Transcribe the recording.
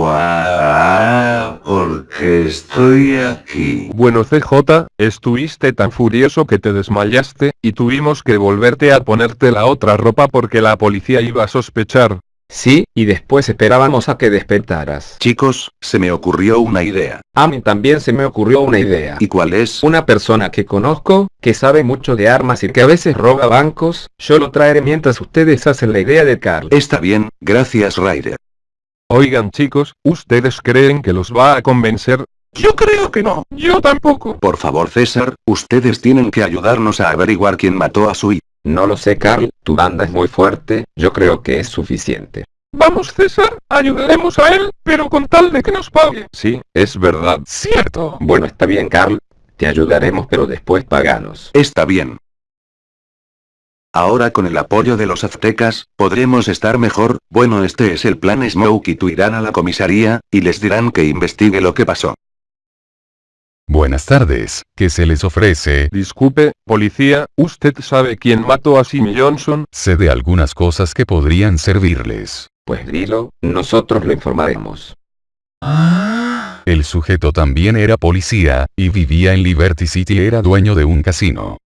Guau, ¿por qué estoy aquí? Bueno CJ, estuviste tan furioso que te desmayaste, y tuvimos que volverte a ponerte la otra ropa porque la policía iba a sospechar. Sí, y después esperábamos a que despertaras. Chicos, se me ocurrió una idea. A mí también se me ocurrió una idea. ¿Y cuál es? Una persona que conozco, que sabe mucho de armas y que a veces roba bancos, yo lo traeré mientras ustedes hacen la idea de Carl. Está bien, gracias Ryder. Oigan chicos, ¿ustedes creen que los va a convencer? Yo creo que no. Yo tampoco. Por favor César, ustedes tienen que ayudarnos a averiguar quién mató a su hijo. No lo sé Carl, tu banda es muy fuerte, yo creo que es suficiente. Vamos César, ayudaremos a él, pero con tal de que nos pague. Sí, es verdad. Cierto. Bueno está bien Carl, te ayudaremos pero después paganos. Está bien. Ahora con el apoyo de los aztecas, podremos estar mejor, bueno este es el plan Smoke y tú irán a la comisaría, y les dirán que investigue lo que pasó. Buenas tardes, ¿qué se les ofrece? Disculpe, policía, ¿usted sabe quién mató a Jimmy Johnson? Sé de algunas cosas que podrían servirles. Pues dilo, nosotros lo informaremos. El sujeto también era policía, y vivía en Liberty City era dueño de un casino.